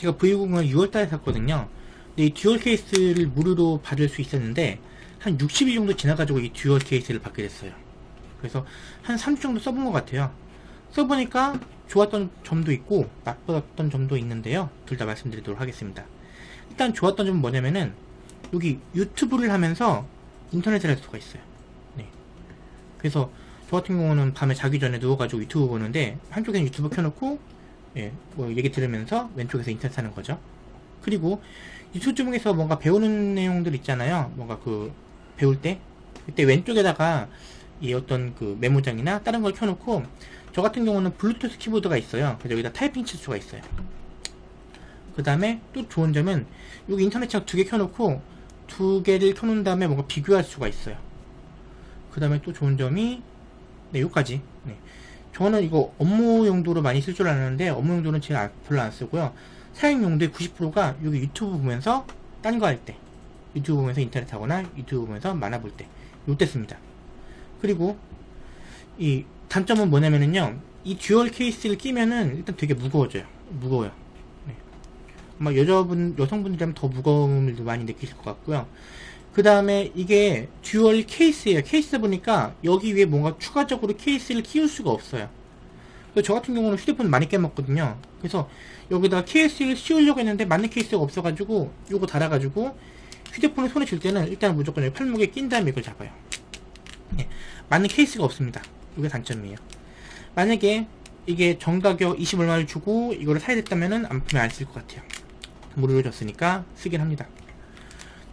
제가 V60을 6월달에 샀거든요. 근데 이 듀얼 케이스를 무료로 받을 수 있었는데 한 60일 정도 지나가지고 이 듀얼 케이스를 받게 됐어요. 그래서 한 3주 정도 써본 것 같아요. 써보니까 좋았던 점도 있고 나빴던 점도 있는데요. 둘 다 말씀드리도록 하겠습니다. 일단 좋았던 점은 뭐냐면은 여기 유튜브를 하면서 인터넷을 할 수가 있어요. 네. 그래서 저 같은 경우는 밤에 자기 전에 누워가지고 유튜브 보는데 한쪽에는 유튜브 켜놓고 예, 뭐 얘기 들으면서 왼쪽에서 인터넷 하는 거죠. 그리고 유튜브 중에서 뭔가 배우는 내용들 있잖아요. 뭔가 그 배울 때 그때 왼쪽에다가 이 어떤 그 메모장이나 다른 걸 켜놓고 저 같은 경우는 블루투스 키보드가 있어요. 그래서 여기다 타이핑 칠 수가 있어요. 그 다음에 또 좋은 점은 여기 인터넷 창 두 개 켜놓고 두 개를 켜놓은 다음에 뭔가 비교할 수가 있어요. 그 다음에 또 좋은 점이 네, 여기까지. 네. 저는 이거 업무 용도로 많이 쓸 줄 알았는데 업무 용도는 제가 별로 안 쓰고요. 사용 용도의 90%가 여기 유튜브 보면서 딴 거 할 때, 유튜브 보면서 인터넷 하거나 유튜브 보면서 만화 볼 때, 요때 씁니다. 그리고 이 단점은 뭐냐면은요, 이 듀얼 케이스를 끼면은 일단 되게 무거워져요. 무거워요. 네. 아마 여자분, 여성분들이라면 더 무거움을 많이 느끼실 것 같고요. 그 다음에 이게 듀얼 케이스예요. 케이스 보니까 여기 위에 뭔가 추가적으로 케이스를 끼울 수가 없어요. 저 같은 경우는 휴대폰 많이 깨먹거든요. 그래서 여기다가 케이스를 씌우려고 했는데 맞는 케이스가 없어가지고 요거 달아가지고 휴대폰을 손에 쥘 때는 일단 무조건 팔목에 낀 다음에 이걸 잡아요. 네, 맞는 케이스가 없습니다. 이게 단점이에요. 만약에 이게 정가격 20 얼마를 주고 이거를 사야 됐다면은 안 풀면 안쓸 것 같아요. 무료로 줬으니까 쓰긴 합니다.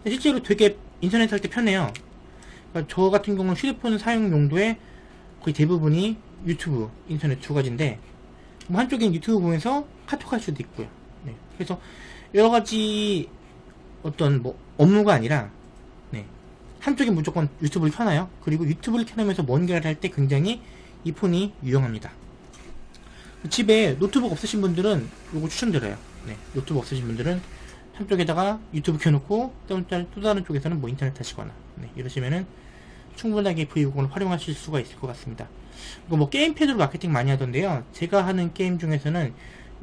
실제로 되게 인터넷 할 때 편해요. 그러니까 저 같은 경우는 휴대폰 사용 용도에 거의 대부분이 유튜브, 인터넷 두 가지인데 뭐 한쪽엔 유튜브 보면서 카톡 할 수도 있고요. 네. 그래서 여러 가지 어떤 뭐 업무가 아니라 네. 한쪽에 무조건 유튜브를 켜놔요. 그리고 유튜브를 켜놓으면서 뭔가를 할 때 굉장히 이 폰이 유용합니다. 집에 노트북 없으신 분들은 이거 추천드려요. 네. 노트북 없으신 분들은 한쪽에다가 유튜브 켜놓고 또, 또 다른 쪽에서는 뭐 인터넷 하시거나 네, 이러시면은 충분하게 V60을 활용하실 수가 있을 것 같습니다. 뭐 게임 패드로 마케팅 많이 하던데요. 제가 하는 게임 중에서는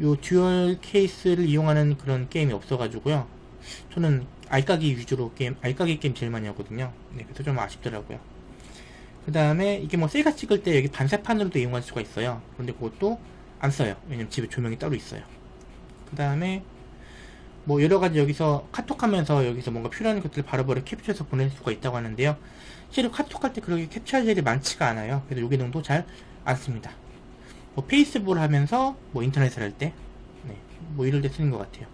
요 듀얼 케이스를 이용하는 그런 게임이 없어가지고요. 저는 알까기 위주로 게임, 알까기 게임 제일 많이 하거든요. 네, 그래서 좀 아쉽더라고요. 그 다음에 이게 뭐 셀카 찍을 때 여기 반사판으로도 이용할 수가 있어요. 그런데 그것도 안 써요. 왜냐면 집에 조명이 따로 있어요. 그 다음에 뭐 여러가지 여기서 카톡하면서 여기서 뭔가 필요한 것들을 바로바로 캡처해서 보낼 수가 있다고 하는데요. 실제로 카톡할 때 그렇게 캡처할 일이 많지가 않아요. 그래서 요 기능도 잘 안 씁니다. 뭐 페이스북을 하면서 뭐 인터넷을 할때 네, 뭐 이럴 때 쓰는 것 같아요